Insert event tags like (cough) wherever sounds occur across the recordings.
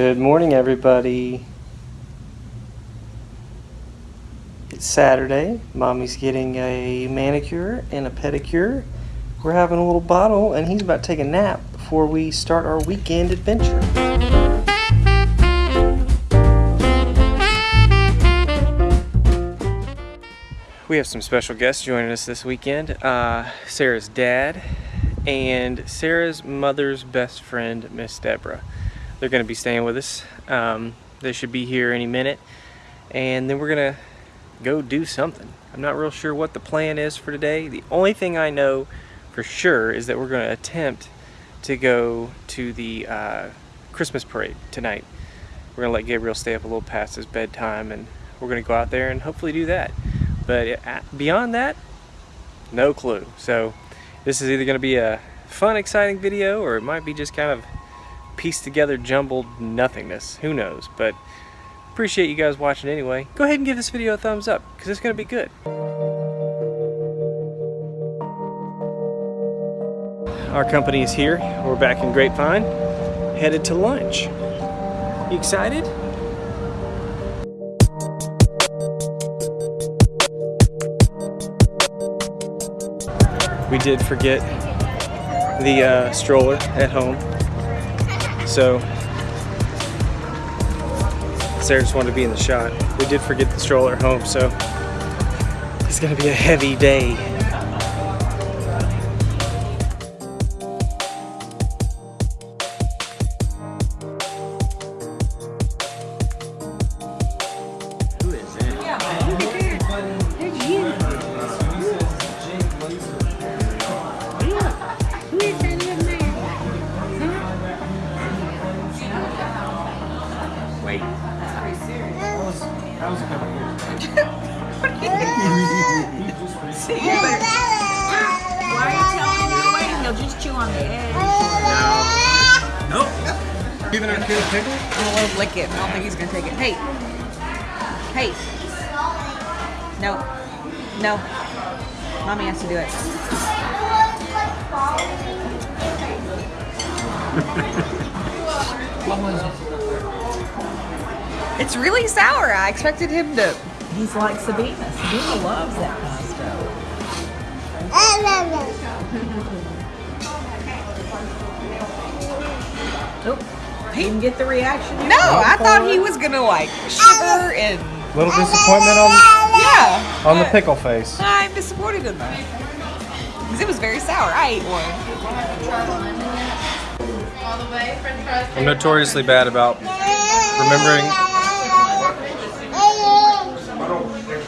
Good morning, everybody. It's Saturday. Mommy's getting a manicure and a pedicure. We're having a little bottle, and he's about to take a nap before we start our weekend adventure. We have some special guests joining us this weekend. Uh, Sarah's dad and Sarah's mother's best friend, Miss Deborah. They're going to be staying with us. Um, they should be here any minute. And then we're going to go do something. I'm not real sure what the plan is for today. The only thing I know for sure is that we're going to attempt to go to the uh, Christmas parade tonight. We're going to let Gabriel stay up a little past his bedtime and we're going to go out there and hopefully do that. But uh, beyond that, no clue. So this is either going to be a fun, exciting video or it might be just kind of pieced together jumbled nothingness. Who knows? But appreciate you guys watching anyway. Go ahead and give this video a thumbs up because it's going to be good. Our company is here. We're back in Grapevine, headed to lunch. You excited? We did forget the uh, stroller at home. So Sarah just wanted to be in the shot. We did forget the stroller home, so it's gonna be a heavy day. (laughs) See, you better- Why are you telling him you're waiting? He'll just chew on the edge. Nope. Giving our kid a pickle? I'm gonna let him lick it. I don't think he's gonna take it. Hey. Hey. No. No. Mommy has to do it. (laughs) What was it. It's really sour. I expected him to. He's like Sabina. Sabina loves that kind of stuff. Oh, he didn't get the reaction. No. I thought he was gonna like shiver and Little disappointment on yeah. on the pickle face. I'm disappointed in that because it was very sour. I ate one. I'm notoriously bad about remembering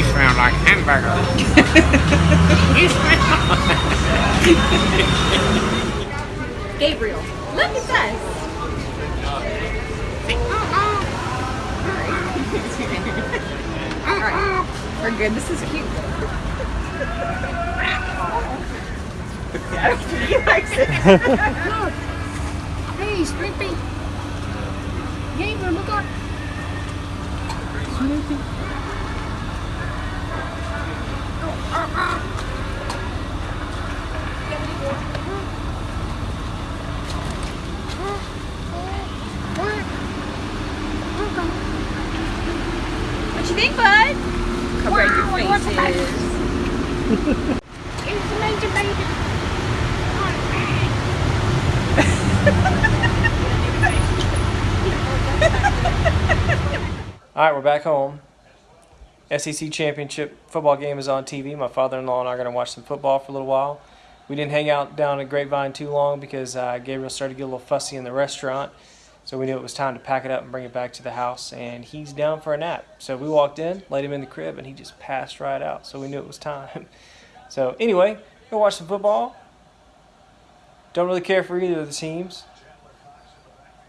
You smell like hamburger. (laughs) you smell (laughs) Gabriel, look at this. Uh-uh. (laughs) All right, we're good. This is cute. I he likes it. Hey, Snoopy. Gabriel, look up. Snoopy. What you think, bud? Cover Wow, your what's the faces. It's a major baby. All right, we're back home. SEC championship football game is on TV. My father-in-law and I are going to watch some football for a little while. We didn't hang out down at Grapevine too long because uh, Gabriel started to get a little fussy in the restaurant. So we knew it was time to pack it up and bring it back to the house. And he's down for a nap. So we walked in, laid him in the crib, and he just passed right out. So we knew it was time. (laughs) so anyway, go watch some football. Don't really care for either of the teams.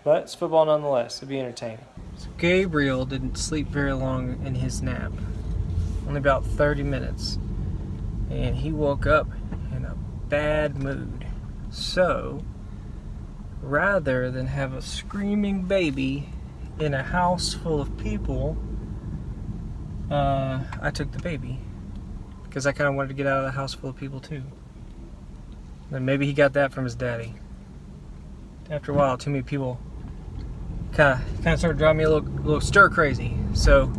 But it's football nonetheless. It'll be entertaining. So Gabriel didn't sleep very long in his nap. Only about 30 minutes. And he woke up in a bad mood. So, rather than have a screaming baby in a house full of people, uh, I took the baby. Because I kind of wanted to get out of the house full of people too. And maybe he got that from his daddy. After a while, too many people kind of kind of started driving me a little, little stir crazy. So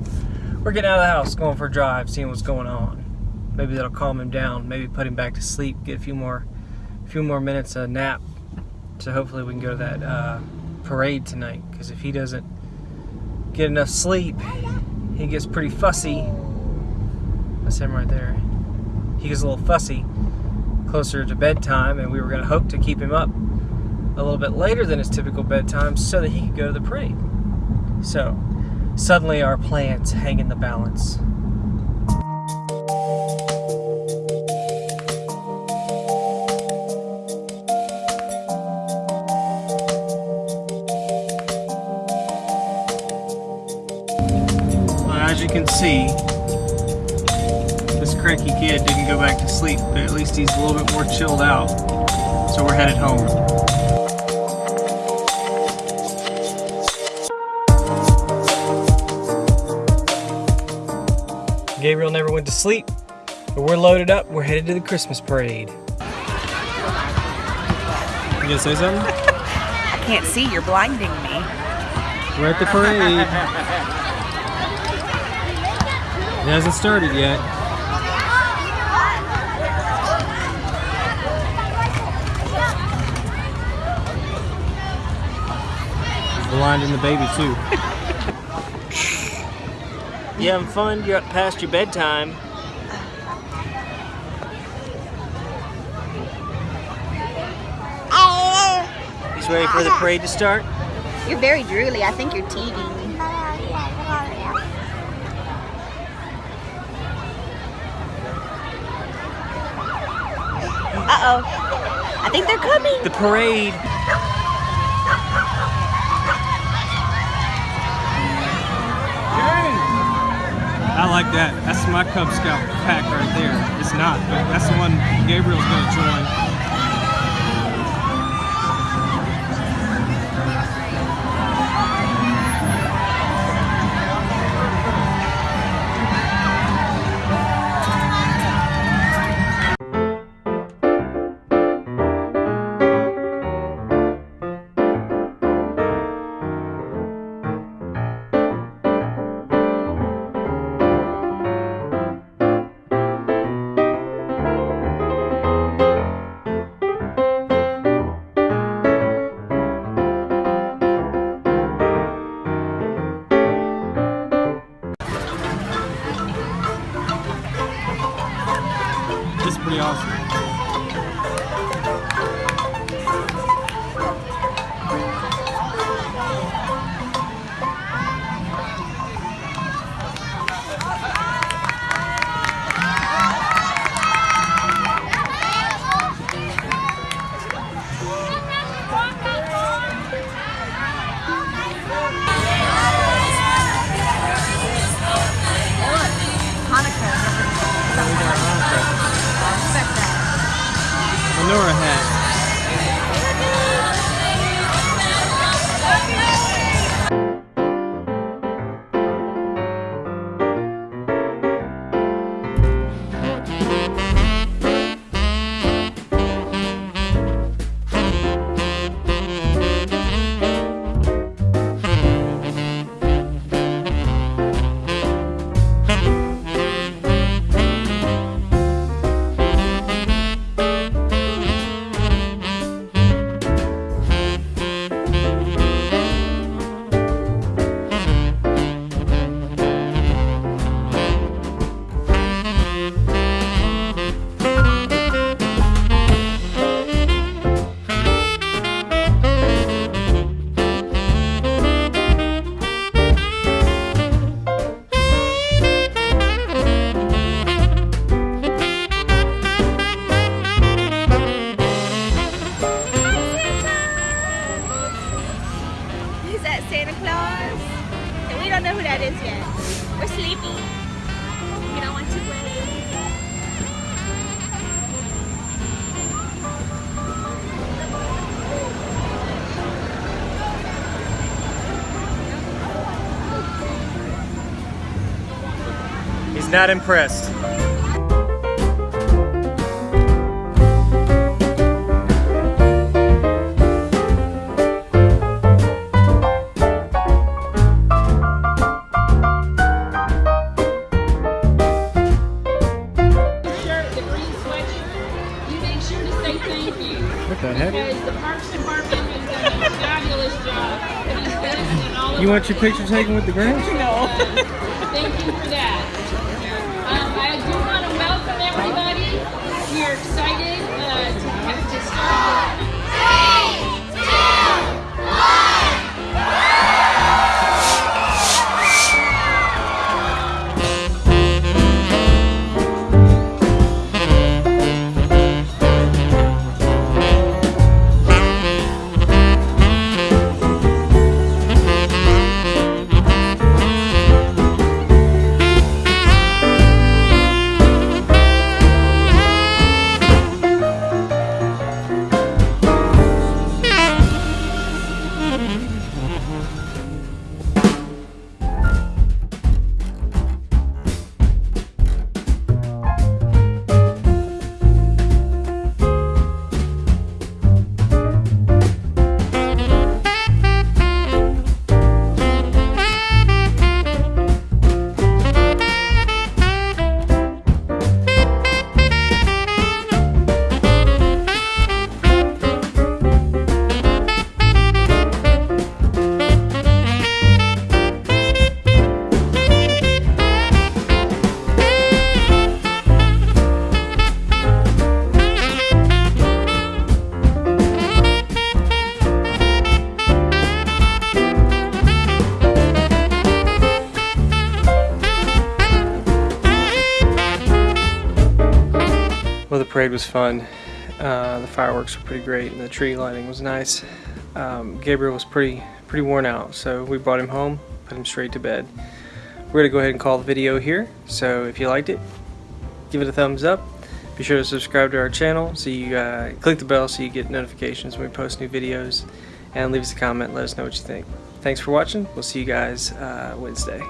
we're getting out of the house, going for a drive, seeing what's going on. Maybe that'll calm him down. Maybe put him back to sleep, get a few more, a few more minutes of nap. So hopefully we can go to that uh, parade tonight. Because if he doesn't get enough sleep, he gets pretty fussy. That's him right there. He gets a little fussy closer to bedtime, and we were going to hope to keep him up a little bit later than his typical bedtime so that he could go to the parade. So, suddenly our plans hang in the balance. Well, as you can see, this cranky kid didn't go back to sleep, but at least he's a little bit more chilled out. So we're headed home. Gabriel never went to sleep, but we're loaded up. We're headed to the Christmas parade. You gonna say something? (laughs) I can't see. You're blinding me. We're at the parade. It hasn't started yet. Blinding the baby too. (laughs) you having fun? You're up past your bedtime. Oh. He's ready for the parade to start? You're very drooly. I think you're teething. Uh-oh. I think they're coming. The parade. I like that. That's my Cub Scout pack right there. It's not, but that's the one Gabriel's gonna join. Not impressed. What the heck? Because the Parks Department has done a fabulous job. And all You want your picture taken with the Grinch? Thank you for that. Um, I do want to welcome everybody. We are excited uh, to, to start. The parade was fun. Uh, the fireworks were pretty great, and the tree lighting was nice. Um, Gabriel was pretty pretty worn out, so we brought him home, put him straight to bed. We're gonna go ahead and call the video here. So if you liked it, give it a thumbs up. Be sure to subscribe to our channel so you uh, click the bell so you get notifications when we post new videos, and leave us a comment. Let us know what you think. Thanks for watching. We'll see you guys uh, Wednesday.